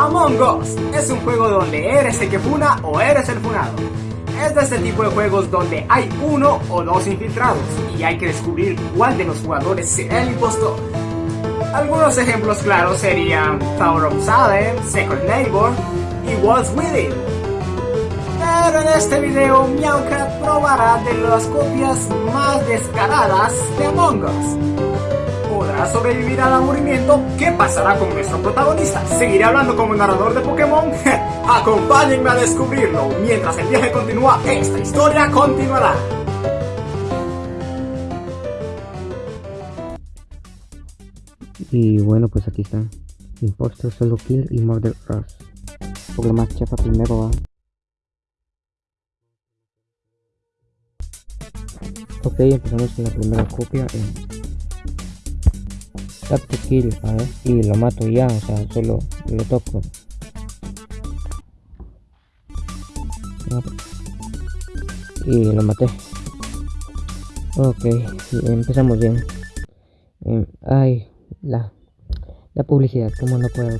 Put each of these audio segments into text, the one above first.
Among Us es un juego donde eres el que funa o eres el funado. Es de este tipo de juegos donde hay uno o dos infiltrados y hay que descubrir cuál de los jugadores será el impostor. Algunos ejemplos claros serían Tower of Salem, Second Neighbor y What's Within. Pero en este video Meowcat probará de las copias más descaradas de Among Us ¿Podrá sobrevivir al aburrimiento? ¿Qué pasará con nuestro protagonista? ¿Seguirá hablando como narrador de Pokémon? Acompáñenme a descubrirlo. Mientras el viaje continúa, esta historia continuará. Y bueno, pues aquí está. Impostor, Solo Kill y Murder Rush. Por lo más chafa primero va. Ok, empezamos con la primera copia. Eh. Tap kill, a ver, y lo mato ya, o sea, solo lo toco. Y lo maté. Ok, empezamos bien. Em, ay, la, la publicidad, como no puedo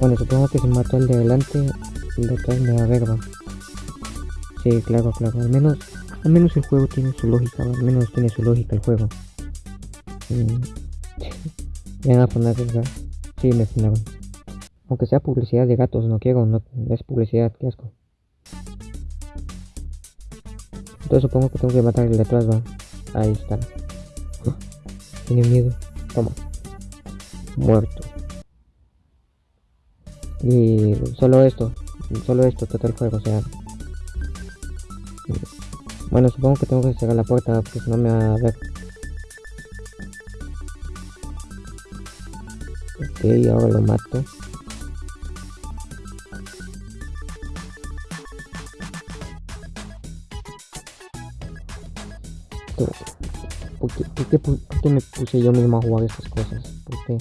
Bueno, supongo que si mato al de adelante, el de atrás me agarra. Sí, claro, claro. Al menos, al menos el juego tiene su lógica, al menos tiene su lógica el juego. Me van a poner, ¿verdad? Sí, me fundaron. Aunque sea publicidad de gatos, no quiero, no es publicidad, qué asco. Entonces supongo que tengo que matar el de atrás, va. Ahí está. Tiene miedo. Toma. Muerto. Y solo esto. Solo esto, todo el juego, o sea. Bueno, supongo que tengo que cerrar la puerta porque si no me va a ver. Ok, ahora lo mato. ¿Por qué, por, qué, me puse yo mismo a jugar estas cosas? Porque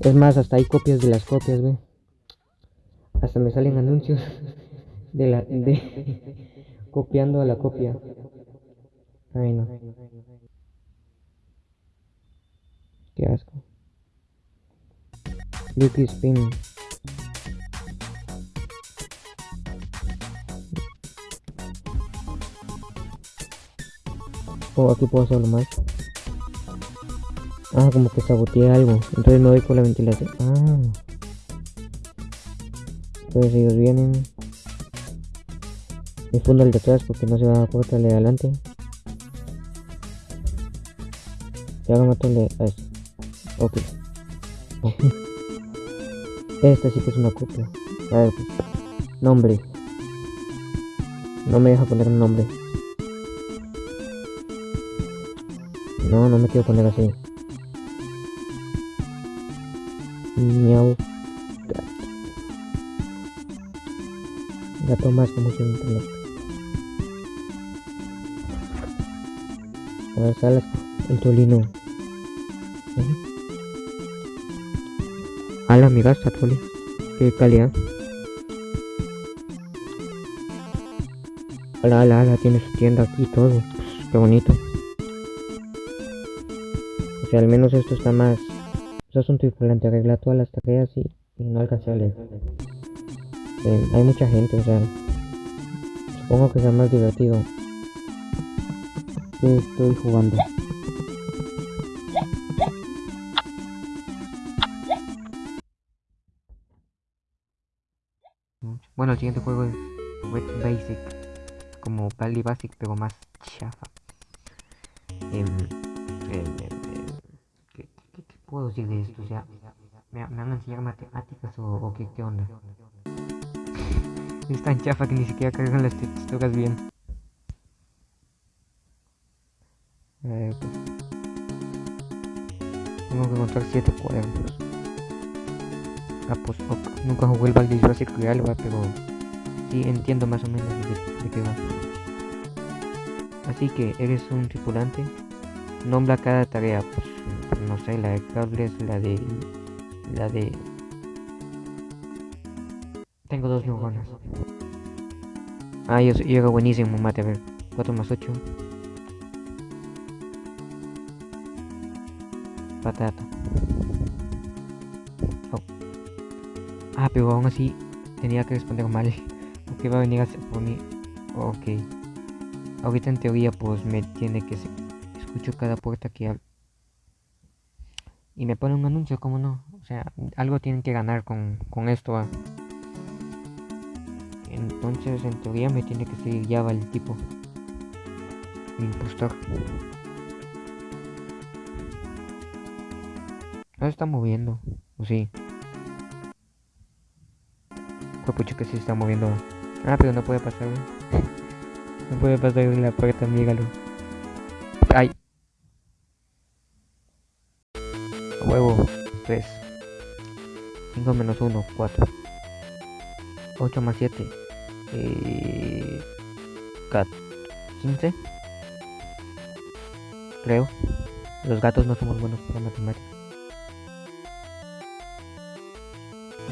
es más, hasta hay copias de las copias, ve. Hasta me salen anuncios de la de copiando a la copia. Ay no. Qué asco. Lucky Spin. Oh, aquí puedo hacerlo más. Ah, como que saboteé algo. Entonces no voy por la ventilación. Ah. Entonces ellos vienen. Me fundo el de porque no se va a cortar el de adelante. Ya lo mato el de... A este. Ok. Esta sí que es una copia. A. Nombre. No me deja poner un nombre. No, no me quiero poner así. Miau. Gato. Más como mucho internet. A ver, sale el tolino. A la amiga Satoli. Qué calidad. Hola, hola, hola, tiene su tienda aquí todo. qué bonito. O sea, al menos esto está más. Eso es un tripulante, arregla todas las tareas y, no alcancé a leer. Eh, hay mucha gente, o sea. Supongo que sea más divertido. Estoy jugando. Bueno, el siguiente juego es Wet Basic, como Pally Basic, pero más chafa. Em, em, em, ¿qué, puedo decir de esto? O sea, ¿me, van a enseñar matemáticas o, qué, qué, onda? es tan chafa que ni siquiera cargan las texturas bien. Eh, pues, tengo que encontrar 7 cuadernos. Ah, pues nunca jugué el Baldur's Basic real, pero sí entiendo más o menos de, qué va. Así que eres un tripulante, nombra cada tarea, pues, pues no sé, la de cables, la de... la de... Tengo dos neuronas. Ah, yo, yo era buenísimo, mate, a ver, 4 más 8. Patata. Ah, pero aún así tenía que responder mal. Porque va a venir a hacer por mí. Ok. Ahorita en teoría pues me tiene que... Escucho cada puerta que hablo. Y me pone un anuncio, ¿cómo no? O sea, algo tienen que ganar con, con esto. Entonces, en teoría me tiene que seguir ya el tipo. Impostor. No está moviendo. ¿O sí? Fue que sí se está moviendo. Ah, pero no puede pasar, no puede pasar en la puerta, míralo. Ay. huevo. 3. 5 menos 1, 4. 8 más 7. Eh, 15. Creo. Los gatos no somos buenos para matemáticas.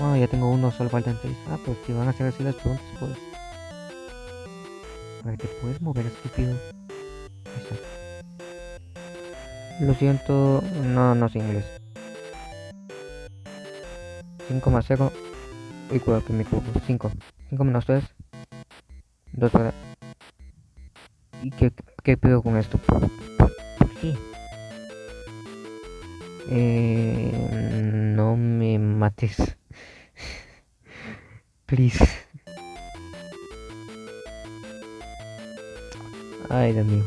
Bueno, ya tengo uno, solo faltan 6. Ah, pues si van a hacer así las preguntas, pues. A ver, ¿te puedes mover, estúpido? Lo siento, no, no sé inglés. 5 más 0. Uy, cuidado que me equivoco. 5. 5 menos 3. 2 para. ¿Y qué, qué pido con esto? ¿Por, qué? Eh, no me mates. Please. Ay, Dios mío.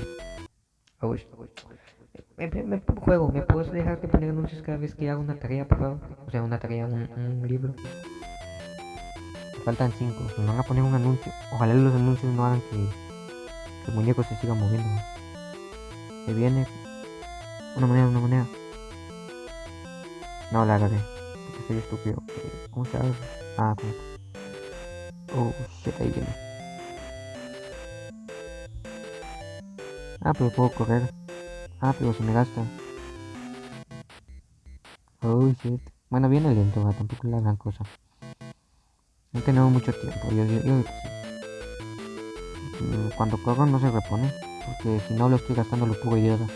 Me, me, juego, ¿me puedes dejar de poner anuncios cada vez que hago una tarea, por? O sea, una tarea, un, un libro. Faltan cinco. Me van a poner un anuncio. Ojalá los anuncios no hagan que, el muñeco se siga moviendo. Se viene una moneda, una moneda. No la agarré. Porque soy estúpido. ¿Cómo se hace? Ah, ¿cómo? Oh, shit, ahí viene. Ah, pero puedo correr. Ah, pero se me gasta. Oh shit. Bueno, viene lento, tampoco es la gran cosa. No tenemos mucho tiempo. Yo, yo, mm, cuando corro no se repone. Porque si no lo estoy gastando lo poco idiota.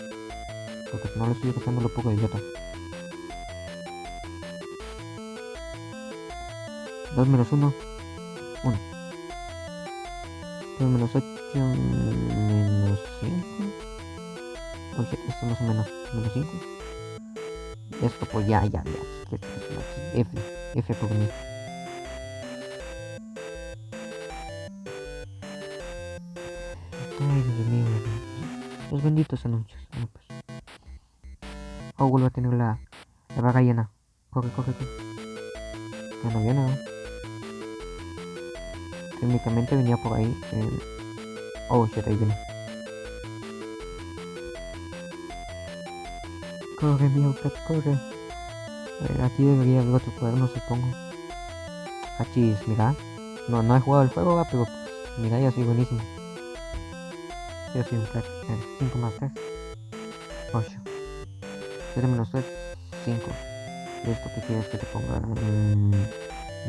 Porque si no lo estoy gastando lo poco idiota. 2 menos 1. 1. 2 menos 8 menos 5 esto más o menos, menos 5. Esto pues ya, ya, ya. F, F por mí. Ay, Dios mío. Los benditos anuncios. pues. Oh, vuelvo a tener la, la vaga llena. Corre, corre, corre. Ya no viene, ¿no? Técnicamente venía por ahí. El... Oh, shit, ahí viene. Corre, cat, corre. ver, aquí debería haber otro cuaderno, supongo. Achis, mira. No, no he jugado el juego, pero mira, ya soy buenísimo. Yo soy un crack. 5 más 3. 8. 7 menos 3. 5. ¿Y esto qué quieres que te ponga? Mm,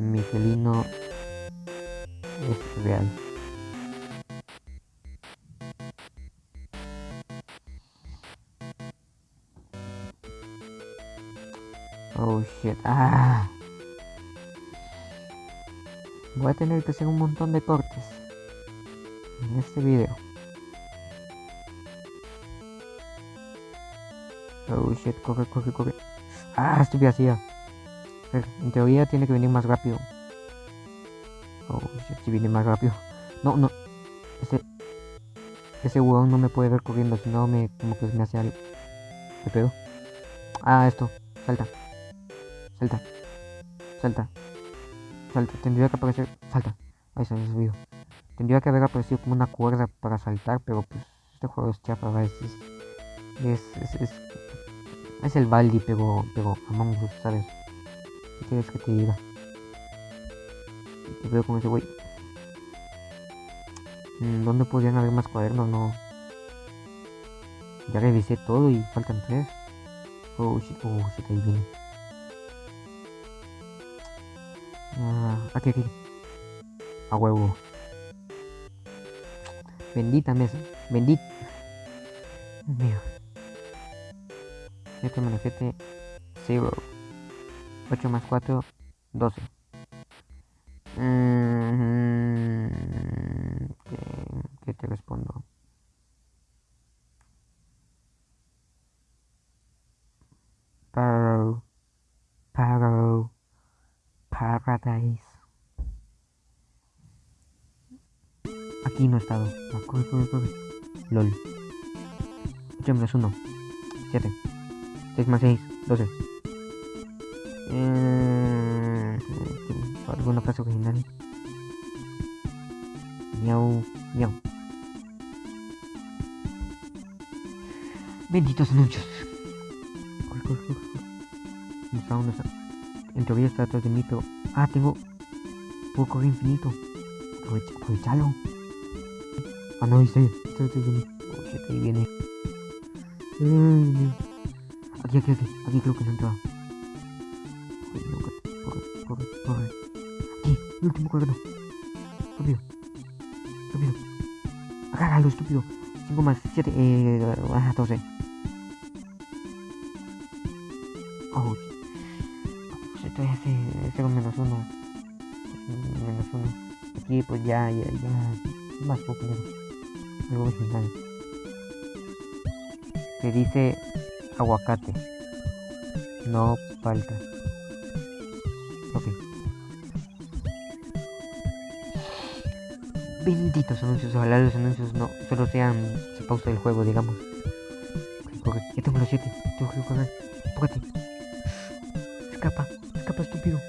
mi real. Oh shit. Ah. Voy a tener que hacer un montón de cortes en este video. Oh shit, corre, corre, corre. Ah, estoy vacía. En teoría tiene que venir más rápido. Oh si viene más rápido. No, no. Ese. Ese huevón no me puede ver corriendo, si no me. como que me hace algo. ¿Qué pedo? Ah, esto. Salta. Salta. Salta. Salta. Tendría que aparecer. Salta. Ahí se me. Tendría que haber aparecido como una cuerda para saltar, pero pues este juego es chafa, es, es, es, es, es el Baldi, pero, pero Among Us, ¿sabes? ¿Qué quieres que te diga? Te veo con ese güey. Mm, ¿Dónde podrían haber más cuadernos? No. Ya revisé todo y faltan tres. Oh shit, oh shit, ahí viene. Ah, aquí, aquí. A huevo. Bendita mesa. Bendita. Dios mío. 7 menos 7, 0. 8 más 4, 12. ¿Qué, te respondo? Paro, paro, paradise. Aquí no he estado. LOL. 8 menos 1. 7. 6 más 6. 12. Eh, ¿Alguna frase original? Miau, miau. Benditos anuncios. ¿Dónde está? En teoría está detrás de mí, pero... Ah, tengo... Puedo correr infinito. Aprovecha, aprovechalo. Ah, no, está. Oh, viene. Aquí, aquí, aquí. Aquí creo que no entraba. No, corre, corre, corre, último cuadrado. Rápido. Rápido. Agárralo, estúpido. 5 más 7, eh, ah, 12. Oh, pues estoy hace 0 menos 1. Menos 1. Aquí, pues ya, ya, ya. Más poquito. Algo original. Se dice aguacate. No palta. Benditos anuncios, ojalá los anuncios no solo sean se pausa el juego, digamos. Corre, ya tengo los 7, tengo que correr, apúrate. Escapa, escapa estúpido.